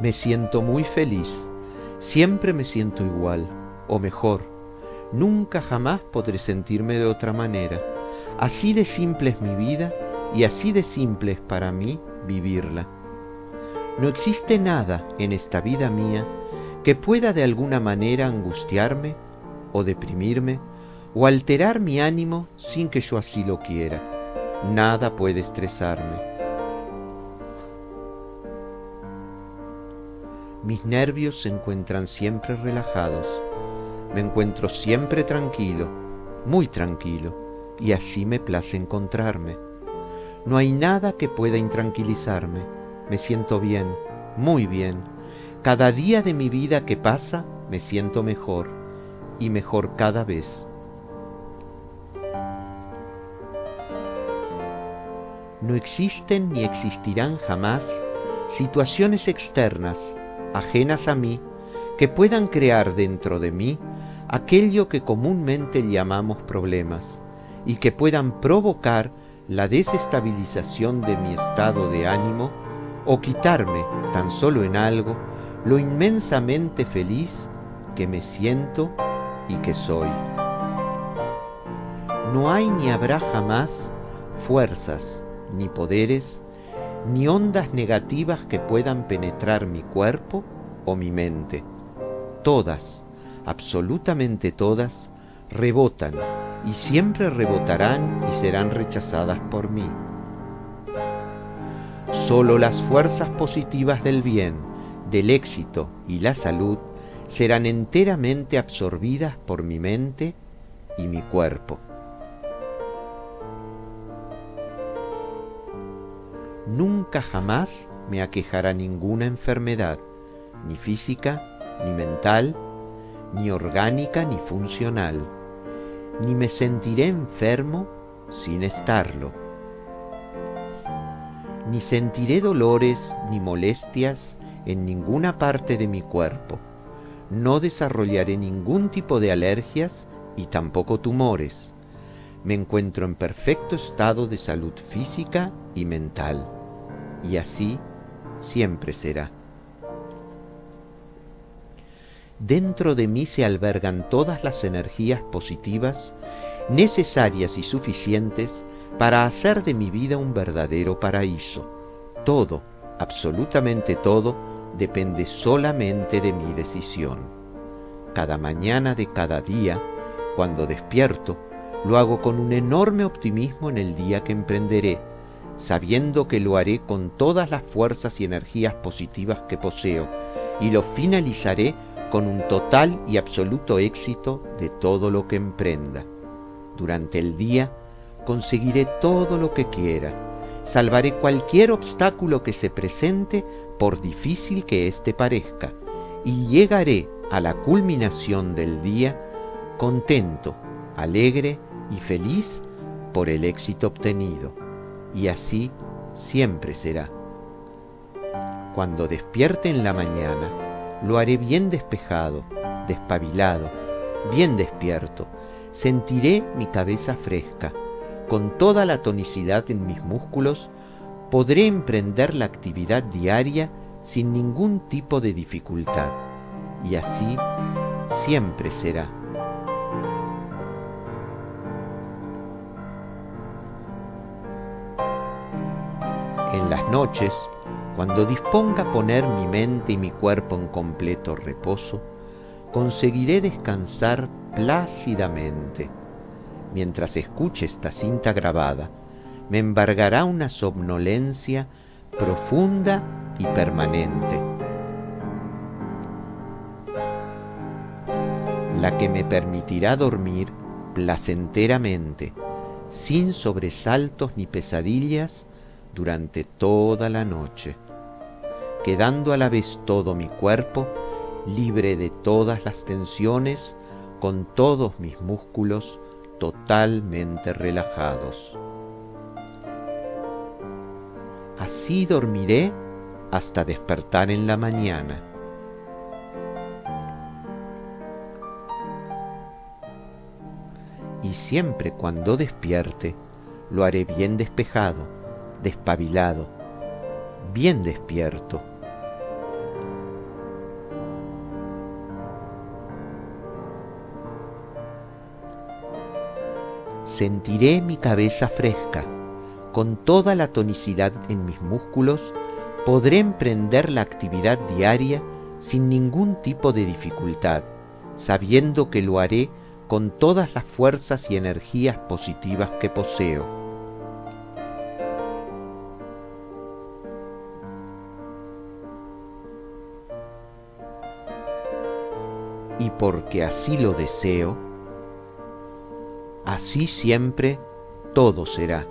Me siento muy feliz, siempre me siento igual, o mejor, nunca jamás podré sentirme de otra manera. Así de simple es mi vida y así de simple es para mí vivirla. No existe nada en esta vida mía que pueda de alguna manera angustiarme o deprimirme o alterar mi ánimo sin que yo así lo quiera. Nada puede estresarme. Mis nervios se encuentran siempre relajados. Me encuentro siempre tranquilo, muy tranquilo, y así me place encontrarme. No hay nada que pueda intranquilizarme. Me siento bien, muy bien. Cada día de mi vida que pasa me siento mejor, y mejor cada vez. No existen ni existirán jamás situaciones externas, ajenas a mí, que puedan crear dentro de mí aquello que comúnmente llamamos problemas y que puedan provocar la desestabilización de mi estado de ánimo o quitarme tan solo en algo lo inmensamente feliz que me siento y que soy. No hay ni habrá jamás fuerzas, ni poderes, ni ondas negativas que puedan penetrar mi cuerpo o mi mente. Todas, absolutamente todas, rebotan y siempre rebotarán y serán rechazadas por mí. Solo las fuerzas positivas del bien, del éxito y la salud serán enteramente absorbidas por mi mente y mi cuerpo. Nunca jamás me aquejará ninguna enfermedad, ni física, ni mental, ni orgánica, ni funcional, ni me sentiré enfermo sin estarlo, ni sentiré dolores ni molestias en ninguna parte de mi cuerpo, no desarrollaré ningún tipo de alergias y tampoco tumores. Me encuentro en perfecto estado de salud física y mental y así siempre será. Dentro de mí se albergan todas las energías positivas necesarias y suficientes para hacer de mi vida un verdadero paraíso. Todo, absolutamente todo, depende solamente de mi decisión. Cada mañana de cada día, cuando despierto, lo hago con un enorme optimismo en el día que emprenderé, sabiendo que lo haré con todas las fuerzas y energías positivas que poseo, y lo finalizaré con un total y absoluto éxito de todo lo que emprenda. Durante el día conseguiré todo lo que quiera, salvaré cualquier obstáculo que se presente por difícil que éste parezca, y llegaré a la culminación del día contento, alegre y feliz por el éxito obtenido y así siempre será. Cuando despierte en la mañana, lo haré bien despejado, despabilado, bien despierto. Sentiré mi cabeza fresca. Con toda la tonicidad en mis músculos, podré emprender la actividad diaria sin ningún tipo de dificultad. Y así siempre será. En las noches, cuando disponga poner mi mente y mi cuerpo en completo reposo, conseguiré descansar plácidamente. Mientras escuche esta cinta grabada, me embargará una somnolencia profunda y permanente, la que me permitirá dormir placenteramente, sin sobresaltos ni pesadillas, durante toda la noche, quedando a la vez todo mi cuerpo libre de todas las tensiones, con todos mis músculos totalmente relajados. Así dormiré hasta despertar en la mañana. Y siempre cuando despierte, lo haré bien despejado despabilado, bien despierto. Sentiré mi cabeza fresca, con toda la tonicidad en mis músculos, podré emprender la actividad diaria sin ningún tipo de dificultad, sabiendo que lo haré con todas las fuerzas y energías positivas que poseo. Y porque así lo deseo, así siempre todo será.